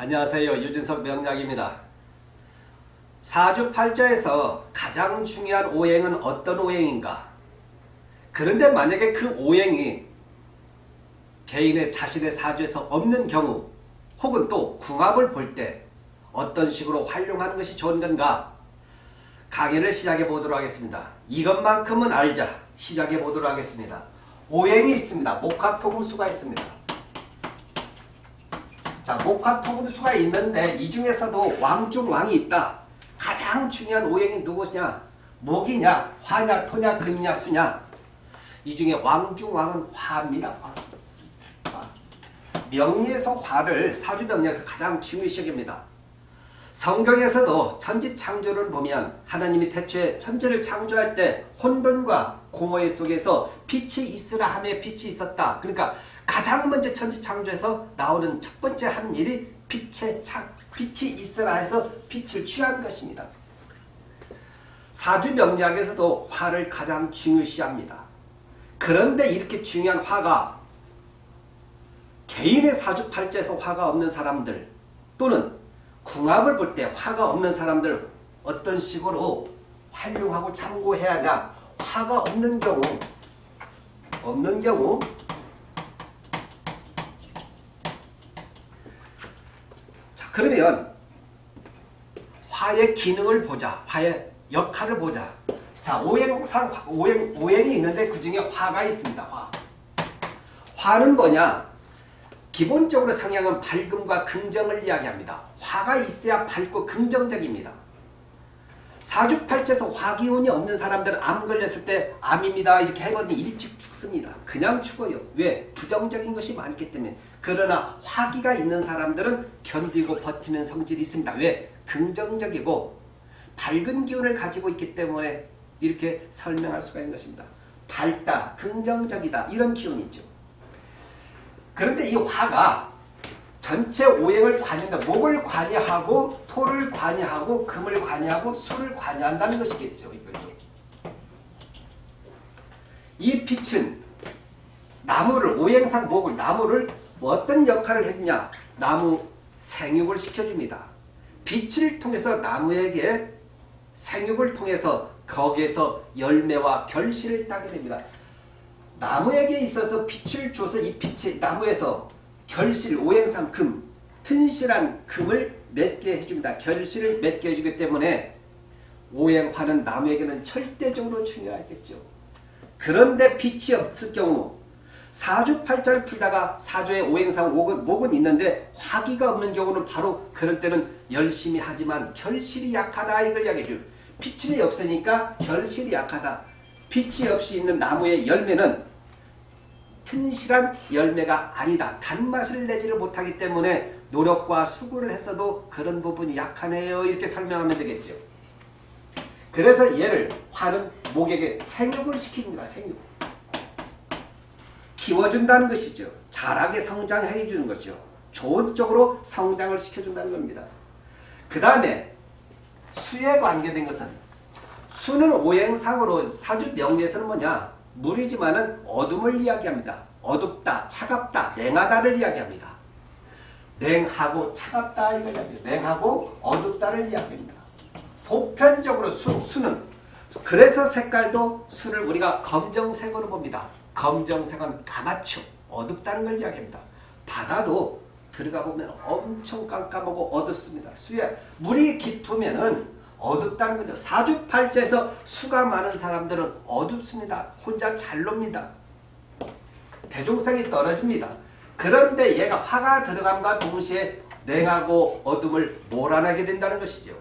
안녕하세요. 유진석 명약입니다. 사주팔자에서 가장 중요한 오행은 어떤 오행인가? 그런데 만약에 그 오행이 개인의 자신의 사주에서 없는 경우 혹은 또 궁합을 볼 때 어떤 식으로 활용하는 것이 좋은 건가? 강의를 시작해 보도록 하겠습니다. 이것만큼은 알자. 시작해 보도록 하겠습니다. 오행이 있습니다. 목화토금수가 있습니다. 자, 목화 토금수가 있는데 이 중에서도 왕중왕이 있다. 가장 중요한 오행이 누구냐? 목이냐? 화냐? 토냐? 금이냐? 수냐? 이 중에 왕중왕은 화입니다. 명리에서 화를 사주명리에서 가장 중요시 여깁니다. 성경에서도 천지창조를 보면 하나님이 태초에 천지를 창조할 때 혼돈과 공허의 속에서 빛이 있으라 함에 빛이 있었다. 그러니까 가장 먼저 천지창조에서 나오는 첫 번째 한 일이 빛의 창, 빛이 있으라 해서 빛을 취한 것입니다. 사주명리학에서도 화를 가장 중요시합니다. 그런데 이렇게 중요한 화가 개인의 사주팔자에서 화가 없는 사람들 또는 궁합을 볼 때 화가 없는 사람들 어떤 식으로 활용하고 참고해야 하냐 화가 없는 경우 없는 경우 그러면 화의 기능을 보자 화의 역할을 보자 자 오행상 오행, 오행이 있는데 그 중에 화가 있습니다 화 화는 뭐냐 기본적으로 상향은 밝음과 긍정을 이야기합니다. 화가 있어야 밝고 긍정적입니다. 사주팔자에서 화기운이 없는 사람들은 암 걸렸을 때 암입니다. 이렇게 해버리면 일찍 죽습니다. 그냥 죽어요. 왜? 부정적인 것이 많기 때문에. 그러나 화기가 있는 사람들은 견디고 버티는 성질이 있습니다. 왜? 긍정적이고 밝은 기운을 가지고 있기 때문에 이렇게 설명할 수가 있는 것입니다. 밝다, 긍정적이다 이런 기운이죠. 그런데 이 화가 전체 오행을 관여한다. 목을 관여하고 토를 관여하고 금을 관여하고 수를 관여한다는 것이겠죠. 이거죠. 이 빛은 나무를 오행상 목을 나무를 어떤 역할을 해주냐 나무 생육을 시켜줍니다. 빛을 통해서 나무에게 생육을 통해서 거기에서 열매와 결실을 따게 됩니다. 나무에게 있어서 빛을 줘서 이 빛이 나무에서 결실, 오행상 금, 튼실한 금을 맺게 해줍니다. 결실을 맺게 해주기 때문에 오행화는 나무에게는 절대적으로 중요하겠죠. 그런데 빛이 없을 경우 사주 팔자를 풀다가 사주에 오행상 목은, 목은 있는데 화기가 없는 경우는 바로 그럴 때는 열심히 하지만 결실이 약하다 이걸 이야기해줘. 빛이 없으니까 결실이 약하다. 빛이 없이 있는 나무의 열매는 튼실한 열매가 아니다. 단맛을 내지를 못하기 때문에 노력과 수고를 했어도 그런 부분이 약하네요. 이렇게 설명하면 되겠죠. 그래서 얘를 화는 목에게 생육을 시킵니다. 생육. 키워준다는 것이죠. 자라게 성장해 주는 거죠. 좋은 쪽으로 성장을 시켜준다는 겁니다. 그 다음에 수에 관계된 것은 수는 오행상으로 사주 명리에서는 뭐냐 물이지만은 어둠을 이야기합니다. 어둡다, 차갑다, 냉하다를 이야기합니다. 냉하고 차갑다 이야기합니다. 냉하고 어둡다를 이야기합니다. 보편적으로 수, 수는 그래서 색깔도 수를 우리가 검정색으로 봅니다. 검정색은 까맣죠. 어둡다는 걸 이야기합니다. 바다도 들어가 보면 엄청 깜깜하고 어둡습니다. 수에 물이 깊으면은 어둡다는 거죠. 사주팔자에서 수가 많은 사람들은 어둡습니다. 혼자 잘 놉니다. 대중성이 떨어집니다. 그런데 얘가 화가 들어감과 동시에 냉하고 어둠을 몰아내게 된다는 것이죠.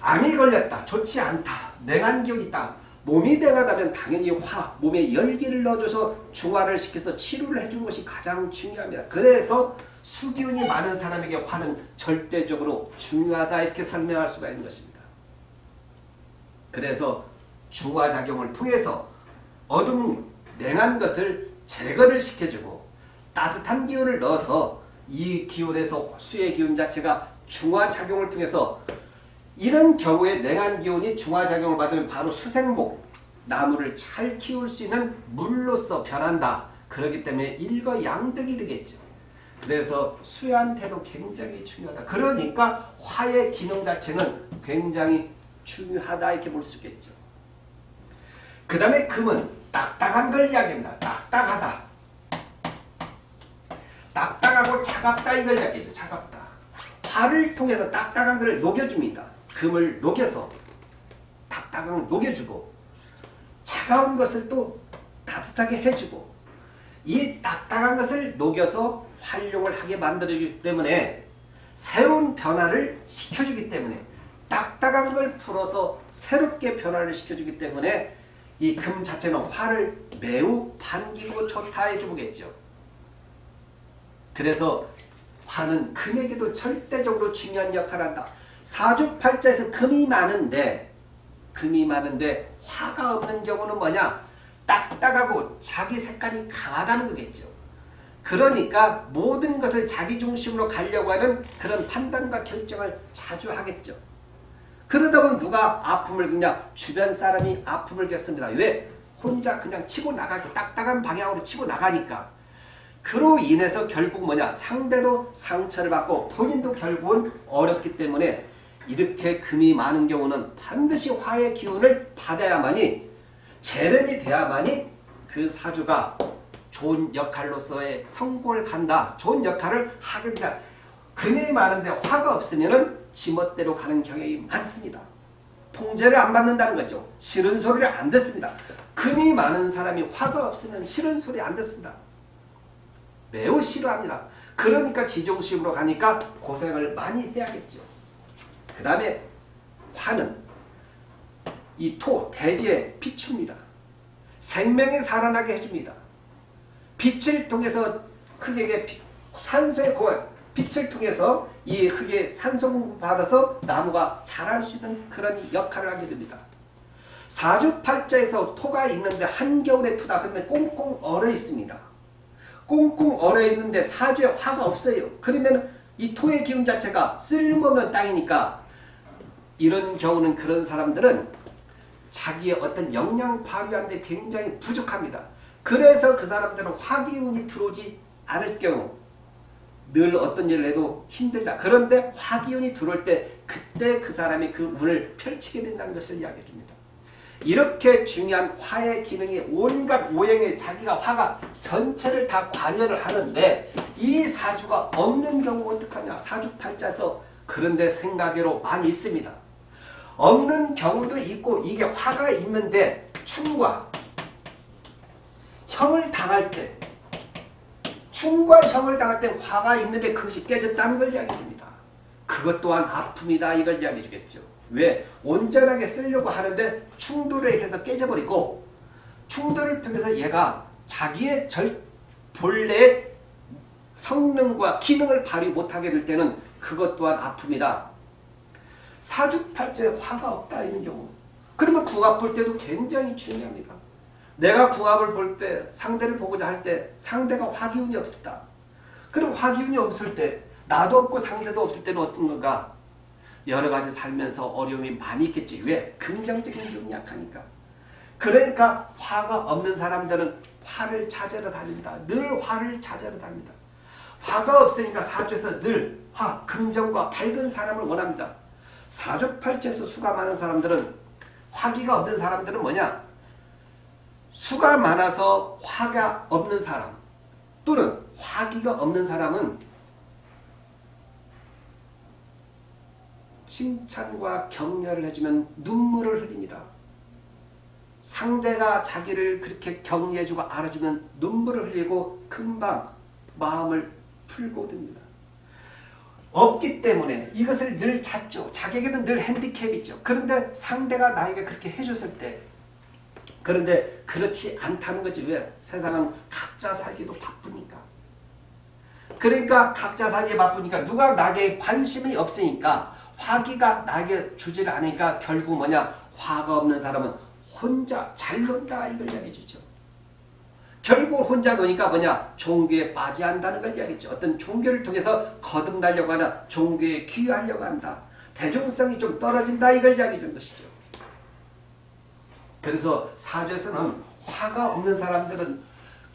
암이 걸렸다. 좋지 않다. 냉한 기운이 있다. 몸이 냉하다면 당연히 화, 몸에 열기를 넣어줘서 중화를 시켜서 치료를 해주는 것이 가장 중요합니다. 그래서 수기운이 많은 사람에게 화는 절대적으로 중요하다 이렇게 설명할 수가 있는 것입니다. 그래서 중화작용을 통해서 어둠, 냉한 것을 제거를 시켜주고 따뜻한 기운을 넣어서 이 기운에서 수의 기운 자체가 중화작용을 통해서 이런 경우에 냉한 기운이 중화작용을 받으면 바로 수생목, 나무를 잘 키울 수 있는 물로서 변한다. 그렇기 때문에 일거양득이 되겠죠. 그래서 수야한테도 굉장히 중요하다. 그러니까 화의 기능 자체는 굉장히 중요하다 이렇게 볼 수 있겠죠. 그 다음에 금은 딱딱한 걸 이야기합니다. 딱딱하다. 딱딱하고 차갑다 이걸 이야기해요. 차갑다. 화를 통해서 딱딱한 걸 녹여줍니다. 금을 녹여서 딱딱한 걸 녹여주고 차가운 것을 또 따뜻하게 해주고 이 딱딱한 것을 녹여서 활용을 하게 만들어주기 때문에 새로운 변화를 시켜주기 때문에 딱딱한 걸 풀어서 새롭게 변화를 시켜주기 때문에 이 금 자체는 화를 매우 반기고 좋다 이렇게 보겠죠. 그래서 화는 금에게도 절대적으로 중요한 역할을 한다. 사주팔자에서 금이 많은데 금이 많은데 화가 없는 경우는 뭐냐? 딱딱하고 자기 색깔이 강하다는 거겠죠. 그러니까 모든 것을 자기 중심으로 가려고 하는 그런 판단과 결정을 자주 하겠죠. 그러다 보면 누가 아픔을 그냥 주변 사람이 아픔을 겪습니다. 왜? 혼자 그냥 치고 나가고 딱딱한 방향으로 치고 나가니까. 그로 인해서 결국 뭐냐? 상대도 상처를 받고 본인도 결국은 어렵기 때문에 이렇게 금이 많은 경우는 반드시 화의 기운을 받아야만이 재련이 돼야만이 그 사주가 좋은 역할로서의 성공을 간다. 좋은 역할을 하게 된다. 금이 많은데 화가 없으면 지멋대로 가는 경향이 많습니다. 통제를 안 받는다는 거죠. 싫은 소리를 안 듣습니다. 금이 많은 사람이 화가 없으면 싫은 소리 안 듣습니다. 매우 싫어합니다. 그러니까 지정식으로 가니까 고생을 많이 해야겠죠. 그 다음에 화는 이 토, 대지의 비추입니다. 생명이 살아나게 해줍니다. 빛을 통해서 흙에게 산소의 고원, 빛을 통해서 이 흙에 산소 공급 받아서 나무가 자랄 수 있는 그런 역할을 하게 됩니다. 사주팔자에서 토가 있는데 한겨울에 토다 그러면 꽁꽁 얼어 있습니다. 꽁꽁 얼어 있는데 사주에 화가 없어요. 그러면 이 토의 기운 자체가 쓸모없는 땅이니까 이런 경우는 그런 사람들은 자기의 어떤 역량 발휘하는데 굉장히 부족합니다. 그래서 그 사람들은 화기운이 들어오지 않을 경우 늘 어떤 일을 해도 힘들다. 그런데 화기운이 들어올 때 그때 그 사람이 그 운을 펼치게 된다는 것을 이야기해 줍니다. 이렇게 중요한 화의 기능이 온갖 오행에 자기가 화가 전체를 다 관여를 하는데 이 사주가 없는 경우 어떡하냐. 사주팔자에서 그런데 생각외로 많이 있습니다. 없는 경우도 있고 이게 화가 있는데 충과 형을 당할 때 충과 형을 당할 때 화가 있는데 그것이 깨졌다는 걸 이야기합니다. 그것 또한 아픔이다 이걸 이야기해 주겠죠. 왜? 온전하게 쓰려고 하는데 충돌에 해서 깨져버리고 충돌을 통해서 얘가 자기의 절 본래의 성능과 기능을 발휘 못하게 될 때는 그것 또한 아픔이다. 사주팔자에 화가 없다 이런 경우 그러면 궁합 볼 때도 굉장히 중요합니다. 내가 궁합을 볼 때 상대를 보고자 할 때 상대가 화기운이 없었다. 그럼 화기운이 없을 때 나도 없고 상대도 없을 때는 어떤 건가? 여러 가지 살면서 어려움이 많이 있겠지. 왜? 긍정적인 기운이 약하니까. 그러니까 화가 없는 사람들은 화를 찾으러 다닌다. 늘 화를 찾으러 다닙니다. 화가 없으니까 사주에서 늘 화, 긍정과 밝은 사람을 원합니다. 사주팔자에서 수가 많은 사람들은 화기가 없는 사람들은 뭐냐? 수가 많아서 화가 없는 사람 또는 화기가 없는 사람은 칭찬과 격려를 해주면 눈물을 흘립니다. 상대가 자기를 그렇게 격려해주고 알아주면 눈물을 흘리고 금방 마음을 풀고 듭니다. 없기 때문에 이것을 늘 찾죠. 자기에게는 늘 핸디캡이죠. 그런데 상대가 나에게 그렇게 해줬을 때 그런데 그렇지 않다는 거지. 왜? 세상은 각자 살기도 바쁘니까. 그러니까 각자 살기 바쁘니까 누가 나에게 관심이 없으니까 화기가 나에게 주지를 않으니까 결국 뭐냐 화가 없는 사람은 혼자 잘 논다 이걸 이야기해 주죠. 결국 혼자 노니까 뭐냐 종교에 빠지 한다는 걸 이야기했죠. 어떤 종교를 통해서 거듭나려고 하나 종교에 귀하려고 한다. 대중성이 좀 떨어진다 이걸 이야기해 준 것이죠. 그래서 사주에서는 화가 없는 사람들은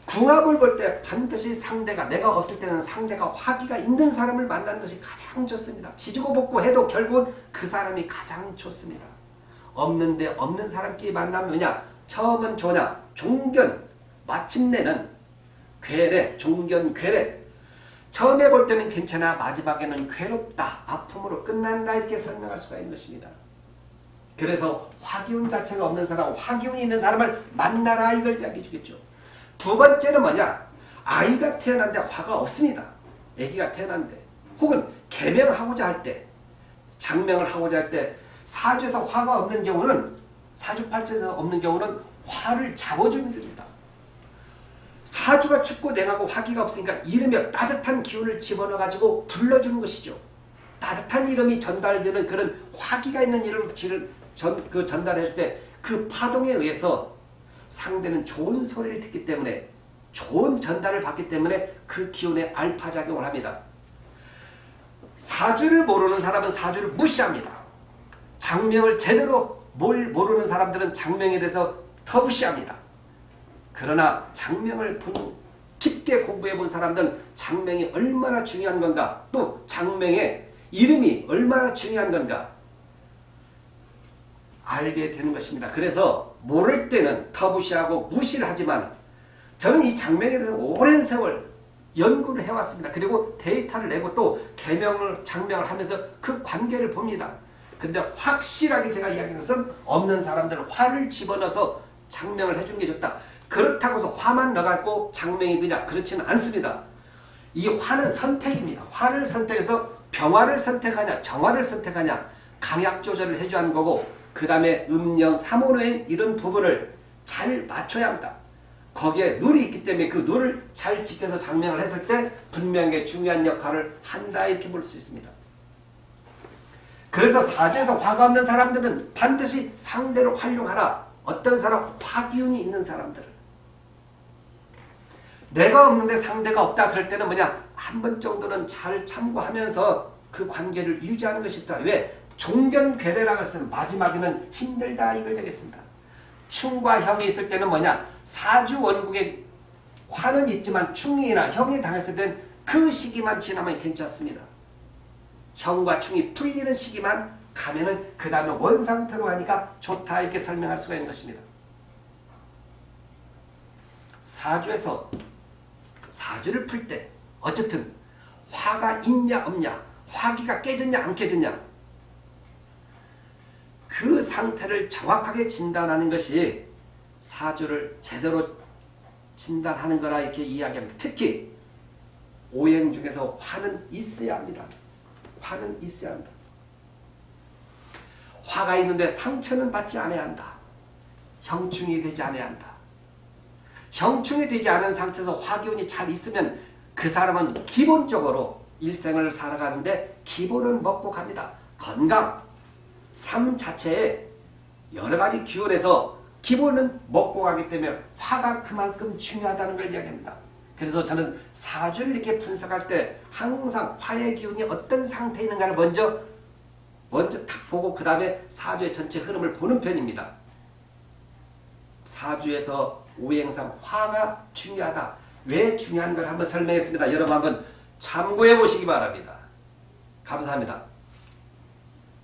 궁합을 볼 때 반드시 상대가 내가 없을 때는 상대가 화기가 있는 사람을 만나는 것이 가장 좋습니다. 지지고 볶고 해도 결국은 그 사람이 가장 좋습니다. 없는데 없는 사람끼리 만나면 뭐냐? 처음은 좋냐? 종견 마침내는 괴뢰 종견 괴뢰 처음에 볼 때는 괜찮아 마지막에는 괴롭다 아픔으로 끝난다 이렇게 설명할 수가 있는 것입니다. 그래서 화기운 자체가 없는 사람 화기운이 있는 사람을 만나라 이걸 이야기해 주겠죠. 두 번째는 뭐냐? 아이가 태어난데 화가 없습니다. 아기가 태어난데 혹은 개명하고자 할 때 장명을 하고자 할 때 사주에서 화가 없는 경우는 사주팔자에서 없는 경우는 화를 잡아주면 됩니다. 사주가 춥고 냉하고 화기가 없으니까 이름에 따뜻한 기운을 집어넣어가지고 불러주는 것이죠. 따뜻한 이름이 전달되는 그런 화기가 있는 이름을 전, 그 전달해 줄때그 파동에 의해서 상대는 좋은 소리를 듣기 때문에 좋은 전달을 받기 때문에 그 기운에 알파작용을 합니다. 사주를 모르는 사람은 사주를 무시합니다. 장명을 제대로 뭘 모르는 사람들은 장명에 대해서 더 무시합니다. 그러나 장명을 깊게 공부해 본 사람들은 장명이 얼마나 중요한 건가 또 장명의 이름이 얼마나 중요한 건가 알게 되는 것입니다. 그래서 모를 때는 더 무시하고 무시를 하지만 저는 이 장명에 대해서 오랜 세월 연구를 해왔습니다. 그리고 데이터를 내고 또 개명을 장명을 하면서 그 관계를 봅니다. 근데 확실하게 제가 이야기하는 것은 없는 사람들은 화를 집어넣어서 장명을 해주는 게 좋다. 그렇다고 해서 화만 넣어갖고 장명이 되냐? 그렇지는 않습니다. 이 화는 선택입니다. 화를 선택해서 병화를 선택하냐 정화를 선택하냐 강약 조절을 해줘야 하는 거고 그 다음에 음령, 삼원호행 이런 부분을 잘 맞춰야 합니다. 거기에 룰이 있기 때문에 그 룰을 잘 지켜서 장명을 했을 때 분명히 중요한 역할을 한다 이렇게 볼 수 있습니다. 그래서 사주에서 화가 없는 사람들은 반드시 상대로 활용하라. 어떤 사람? 화기운이 있는 사람들을. 내가 없는데 상대가 없다 그럴 때는 뭐냐? 한 번 정도는 잘 참고하면서 그 관계를 유지하는 것이 있다. 왜? 종견괴례라고 했으면 마지막에는 힘들다 이걸 얘기했습니다. 충과 형이 있을 때는 뭐냐? 사주 원국에 화는 있지만 충이나 형이 당했을 때는 그 시기만 지나면 괜찮습니다. 형과 충이 풀리는 시기만 가면은 그 다음에 원상태로 하니까 좋다 이렇게 설명할 수가 있는 것입니다. 사주에서 사주를 풀 때 어쨌든 화가 있냐 없냐 화기가 깨졌냐 안 깨졌냐 그 상태를 정확하게 진단하는 것이 사주를 제대로 진단하는 거라 이렇게 이야기합니다. 특히 오행 중에서 화는 있어야 합니다. 화는 있어야 한다. 화가 있는데 상처는 받지 않아야 한다. 형충이 되지 않아야 한다. 형충이 되지 않은 상태에서 화기운이 잘 있으면 그 사람은 기본적으로 일생을 살아가는데 기본을 먹고 갑니다. 건강, 삶 자체에 여러 가지 기운에서 기본은 먹고 가기 때문에 화가 그만큼 중요하다는 걸 이야기합니다. 그래서 저는 사주를 이렇게 분석할 때 항상 화의 기운이 어떤 상태에 있는가를 먼저 먼저 탁 보고 그 다음에 사주의 전체 흐름을 보는 편입니다. 사주에서 오행상 화가 중요하다. 왜 중요한 걸 한번 설명했습니다. 여러분 한번 참고해 보시기 바랍니다. 감사합니다.